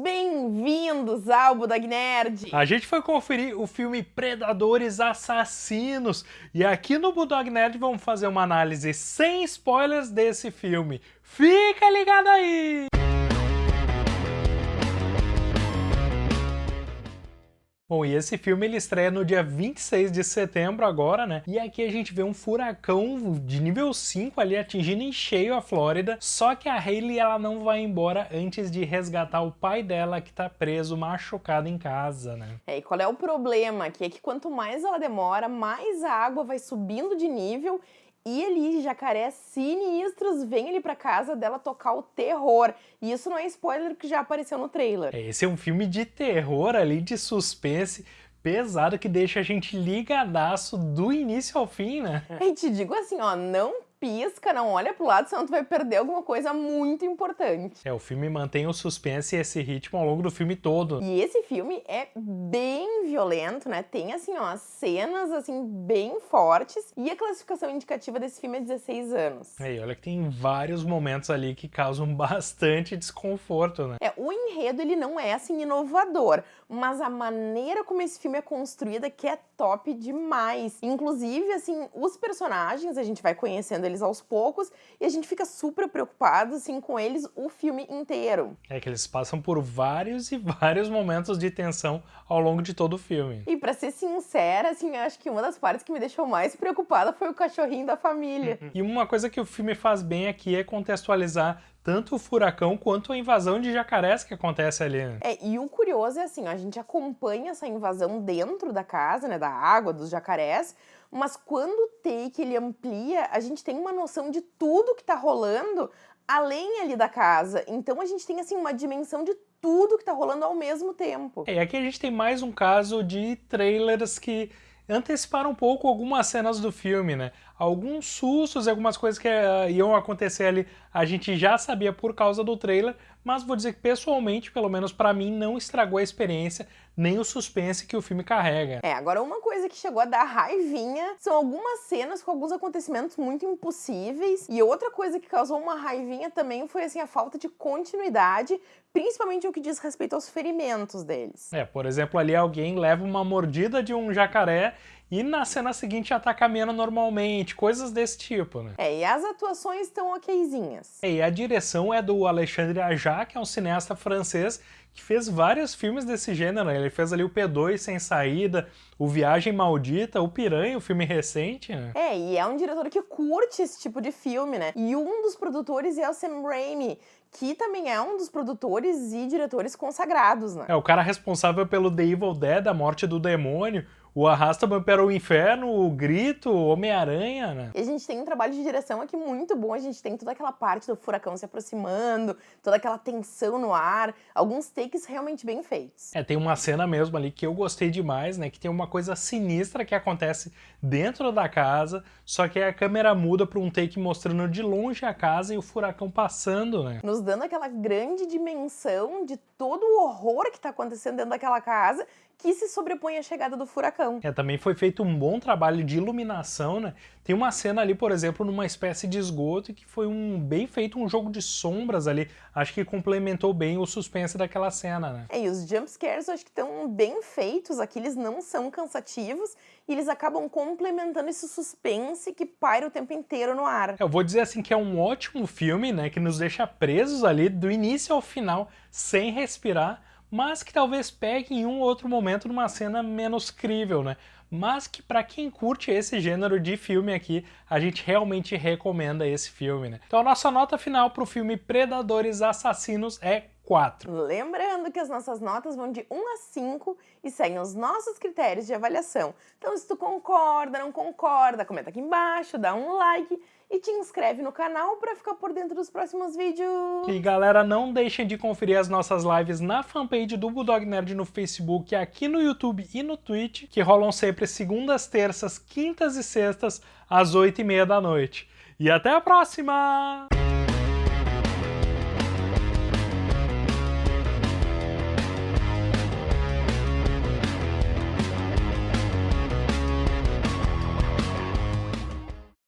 Bem-vindos ao Budog Nerd! A gente foi conferir o filme Predadores Assassinos e aqui no Budog Nerd vamos fazer uma análise sem spoilers desse filme. Fica ligado aí! Bom, e esse filme ele estreia no dia 26 de setembro agora, né? E aqui a gente vê um furacão de nível 5 ali atingindo em cheio a Flórida, só que a Hayley ela não vai embora antes de resgatar o pai dela que tá preso, machucado em casa, né? É, e qual é o problema aqui? É que quanto mais ela demora, mais a água vai subindo de nível e ali, jacarés sinistros vêm ali pra casa dela tocar o terror. E isso não é spoiler que já apareceu no trailer. Esse é um filme de terror ali, de suspense, pesado que deixa a gente ligadaço do início ao fim, né? E te digo assim, ó, não pisca, não olha pro lado, senão tu vai perder alguma coisa muito importante. É, o filme mantém o suspense e esse ritmo ao longo do filme todo. E esse filme é bem violento, né? Tem, assim, ó, cenas, assim, bem fortes. E a classificação indicativa desse filme é 16 anos. É, e olha que tem vários momentos ali que causam bastante desconforto, né? É, o enredo, ele não é, assim, inovador. Mas a maneira como esse filme é construída que é top demais. Inclusive, assim, os personagens, a gente vai conhecendo eles aos poucos e a gente fica super preocupado assim com eles o filme inteiro. É que eles passam por vários e vários momentos de tensão ao longo de todo o filme. E para ser sincera, assim, eu acho que uma das partes que me deixou mais preocupada foi o cachorrinho da família. e uma coisa que o filme faz bem aqui é contextualizar tanto o furacão quanto a invasão de jacarés que acontece ali. Né? É, e o curioso é assim, a gente acompanha essa invasão dentro da casa, né, da água, dos jacarés, mas quando o take ele amplia, a gente tem uma noção de tudo que tá rolando além ali da casa. Então a gente tem assim uma dimensão de tudo que tá rolando ao mesmo tempo. É, e aqui a gente tem mais um caso de trailers que anteciparam um pouco algumas cenas do filme, né? Alguns sustos e algumas coisas que uh, iam acontecer ali a gente já sabia por causa do trailer, mas vou dizer que pessoalmente, pelo menos para mim, não estragou a experiência nem o suspense que o filme carrega. É, agora uma coisa que chegou a dar raivinha são algumas cenas com alguns acontecimentos muito impossíveis e outra coisa que causou uma raivinha também foi assim a falta de continuidade, principalmente o que diz respeito aos ferimentos deles. É, por exemplo, ali alguém leva uma mordida de um jacaré e na cena seguinte já tá caminhando normalmente, coisas desse tipo, né? É, e as atuações estão okzinhas. É, e a direção é do Alexandre Aja, que é um cineasta francês que fez vários filmes desse gênero. Né? Ele fez ali o P2 Sem Saída, o Viagem Maldita, o Piranha, o filme recente, né? É, e é um diretor que curte esse tipo de filme, né? E um dos produtores é o Sam Raimi, que também é um dos produtores e diretores consagrados, né? É, o cara responsável pelo The Evil Dead, a morte do demônio, o Arrasta-me para o Inferno, o Grito, Homem-Aranha, né? E a gente tem um trabalho de direção aqui muito bom, a gente tem toda aquela parte do furacão se aproximando, toda aquela tensão no ar, alguns takes realmente bem feitos. É, tem uma cena mesmo ali que eu gostei demais, né, que tem uma coisa sinistra que acontece dentro da casa, só que a câmera muda para um take mostrando de longe a casa e o furacão passando, né? Nos dando aquela grande dimensão de todo o horror que está acontecendo dentro daquela casa que se sobrepõe à chegada do furacão. É, também foi feito um bom trabalho de iluminação, né? Tem uma cena ali, por exemplo, numa espécie de esgoto que foi um bem feito um jogo de sombras ali. Acho que complementou bem o suspense daquela cena, né? É, e os jumpscares acho que estão bem feitos aqui, eles não são cansativos e eles acabam complementando esse suspense que paira o tempo inteiro no ar. Eu vou dizer assim que é um ótimo filme, né, que nos deixa presos ali do início ao final, sem respirar, mas que talvez pegue em um outro momento numa cena menos crível, né? Mas que para quem curte esse gênero de filme aqui, a gente realmente recomenda esse filme, né? Então a nossa nota final para o filme Predadores Assassinos é 4. Lembrando que as nossas notas vão de 1 a 5 e seguem os nossos critérios de avaliação. Então se tu concorda, não concorda, comenta aqui embaixo, dá um like e te inscreve no canal para ficar por dentro dos próximos vídeos. E galera, não deixem de conferir as nossas lives na fanpage do Bulldog Nerd no Facebook, aqui no YouTube e no Twitch, que rolam sempre segundas, terças, quintas e sextas, às 8 e meia da noite. E até a próxima!